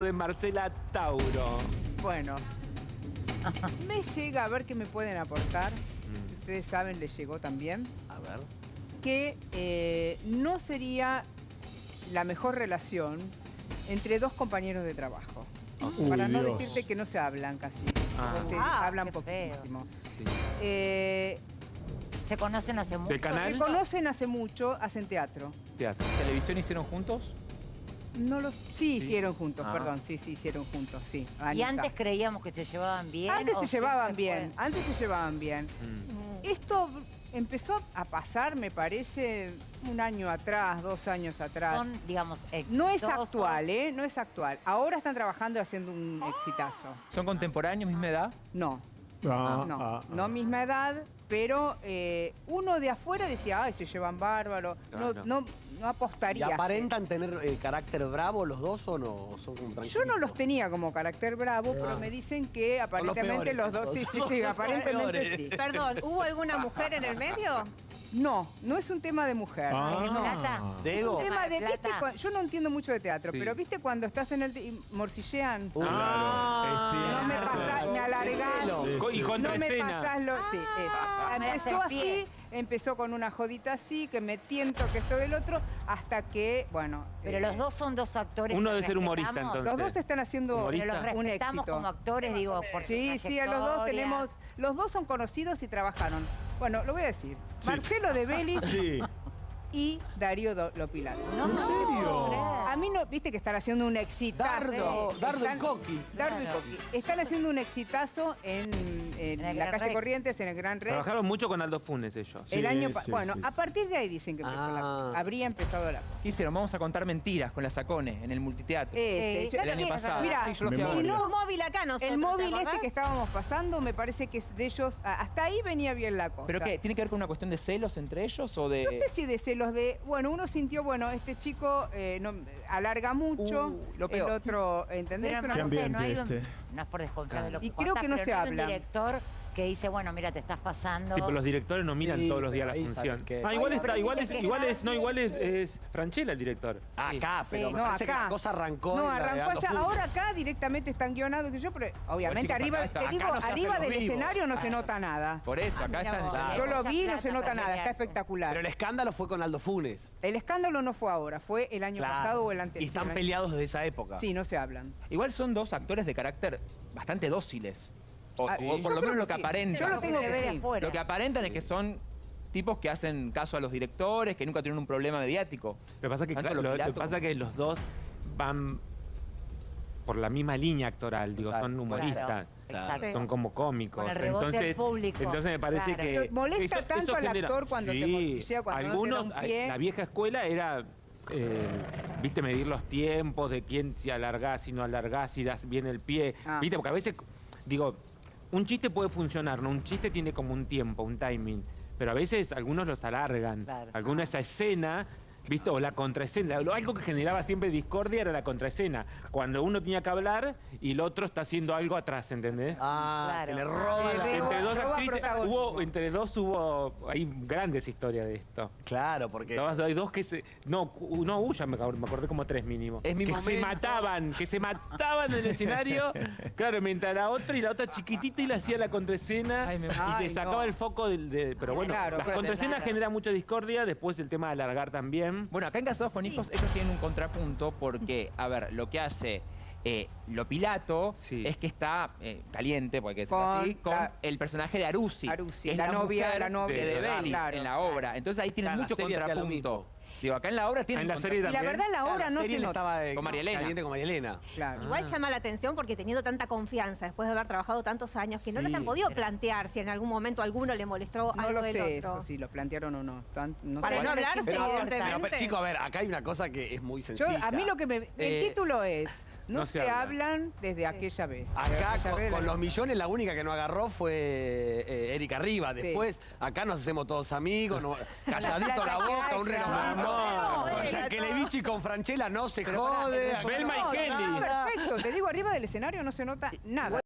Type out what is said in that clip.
de Marcela Tauro. Bueno, me llega a ver qué me pueden aportar. Ustedes saben, les llegó también. A ver. Que eh, no sería la mejor relación entre dos compañeros de trabajo. Uy, Para no Dios. decirte que no se hablan casi. Ah. Se Ah, hablan poquísimo. Sí. Eh, ¿Se conocen hace mucho? Se conocen hace mucho, hacen teatro. Teatro. ¿Televisión hicieron juntos? No los... Sí, hicieron juntos, Ah. perdón. Sí, sí, hicieron juntos, sí. Y antes creíamos que se llevaban bien. Antes ¿o se llevaban fue? bien, antes se llevaban bien. Mm. Esto empezó a pasar, me parece, un año atrás, dos años atrás. Son, digamos, No es exitosos. actual, ¿eh? No es actual. Ahora están trabajando y haciendo un exitazo. ¿Son contemporáneos, misma edad? No, Ah, no, ah, no misma edad, pero eh, uno de afuera decía, ay, se llevan bárbaro. Claro. no, no ¿Y apostaría. aparentan tener eh, carácter bravo los dos o no? ¿O son como Yo no los tenía como carácter bravo, pero me dicen que aparentemente peores los dos... Sí, esos. sí, sí, los aparentemente peores. sí. Perdón, ¿hubo alguna mujer en el medio? No, no es un tema de mujer. Ah. no. Plata. ¿De Es un tema de. ¿viste? Yo no entiendo mucho de teatro, Sí. pero ¿viste cuando estás en el... y morcillean? Uh, Ah, no me pasás, me alargás. Y No me pasás lo... Sí, eso. me Empezó así, empezó con una jodita así, que me tiento, que esto, el otro, hasta que, bueno... Pero eh, los dos son dos actores. Uno debe ser humorista, entonces. Los dos están haciendo Humorista. Pero los un respetamos éxito. como actores, digo, por Sí, sí, a los dos tenemos... Los dos son conocidos y trabajaron. Bueno, lo voy a decir. Marcelo de Belli Sí. y Darío Lopilato. ¿En serio? A mí no, viste que están haciendo un exitazo. Dardo, Dardo y Están- Coqui. Dardo y. Coqui. Están haciendo un exitazo en, en En el la Gran calle Rex. Corrientes, en el Gran Rex. Trabajaron mucho con Aldo Funes ellos. El Sí, año sí, Bueno, sí, a sí. partir de ahí dicen que empezó la- Ah. habría empezado la cosa. ¿Qué hicieron? Vamos a contar mentiras con la Sacone en el multiteatro. Este, Eh, yo- el año sí, pasado. Mira, Sí. Tenemos un móvil acá nosotros, el móvil ¿te este que estábamos pasando me parece que es de ellos. Hasta ahí venía bien la cosa. ¿Pero qué? ¿Tiene que ver con una cuestión de celos entre ellos o de...? No sé si de celos de. Bueno, uno sintió, bueno, este chico eh, no, alarga mucho. Uh, lo el otro, ¿entendés? Pero Una no cosa- sé, no hay un, ambiente no es por desconfiar de lo que Y creo contás, que no pero se hay un habla. director que dice, bueno, mira, te estás pasando. Sí, pero los directores no miran Sí, todos los días la pero ahí función. sabes que- Ah, igual está, igual es, igual es, no, igual es, es Franchella el director. Acá, pero Sí. me No, parece que acá. la cosa arrancó. No, arrancó allá. Ahora acá directamente están guionados que yo, pero obviamente chicos, arriba, acá te acá digo, no se hacen arriba los del vivos. escenario no se nota nada. Por eso, acá mira están... vos. Yo lo mucha vi, no plata se nota para nada, está pelearse. espectacular. Pero el escándalo fue con Aldo Funes. El escándalo no fue ahora, fue el año Claro. pasado o el anterior. Y están peleados desde esa época. Sí, no se hablan. Igual son dos actores de carácter bastante dóciles. O, Ah, o yo por lo menos lo que sí. aparentan. Yo lo que tengo que ve de sí. afuera. Lo que aparentan es que son tipos que hacen caso a los directores, que nunca tienen un problema mediático. Lo que pasa es que, Tanto claro, lo, lo que Lopilato pasa es que los dos van por la misma línea actoral, digo, son humoristas. Claro, exacto. Son como cómicos. Con el entonces, público. entonces me parece Claro. que. Pero molesta eso- tanto eso al genera- actor cuando te Sí, cuando no te da algunos, un pie. La vieja escuela era. eh, viste, medir los tiempos de quién si alargás, si no alargás, si das bien el pie. Ah. Viste, porque a veces, digo, un chiste puede funcionar, ¿no? Un chiste tiene como un tiempo, un timing. Pero a veces algunos los alargan. Claro. Alguna esa escena, ¿viste? O la contraescena. Lo- Algo que generaba siempre discordia era la contraescena. Cuando uno tenía que hablar y el otro está haciendo algo atrás, ¿entendés? Ah, Claro. que le roba la... roba- entre dos actrices, hubo, entre dos hubo, hay grandes historias de esto. Claro, porque... Todas- Hay dos que se, no, no me, acor- me acordé como tres mínimo. Es mi que se mataban, que se mataban en el escenario, claro, mientras la otra y la otra chiquitita y le hacía la contraescena Ay, me- y le sacaba no. el foco del, de- pero bueno, Claro, las contraescenas Claro. generan mucha discordia, después el tema de alargar también. Bueno, acá en Casados con Hijos ellos tienen un contrapunto porque, a ver, lo que hace eh, lo Pilato Sí. es que está eh, caliente, porque es así, con la- el personaje de Arusi. Arusi, es la novia- mujer la novia de, de- Belis claro. en la obra. Entonces ahí en la mucho contrapunto. Digo, acá en la obra tienen En la serie Y la también. verdad, la Claro, obra no serie se nota. estaba de- Con María Elena. caliente con María Elena. Claro. Igual llama la atención porque teniendo tanta confianza después de haber trabajado tantos años que no Sí, le hayan podido plantear si en algún momento alguno le molestó No algo lo del sé otro. eso, si lo plantearon o no. Tan- no Para sé. no Igual hablar, es Pero, evidentemente. pero, pero, chico, a ver, acá hay una cosa que es muy Yo, sencilla. a mí lo que me... El Eh, título es... No, no se, se hablan. hablan. desde aquella vez. Acá Aquella con, vez con la- los millones la única que no agarró fue eh, Erika Riva. Sí. Después, acá nos hacemos todos amigos, no- calladito la boca, un relojito. No, Con Yankelevich y con Franchella no se jode. acá Belma no y Kelly. Perfecto, te digo, arriba del escenario no se nota nada.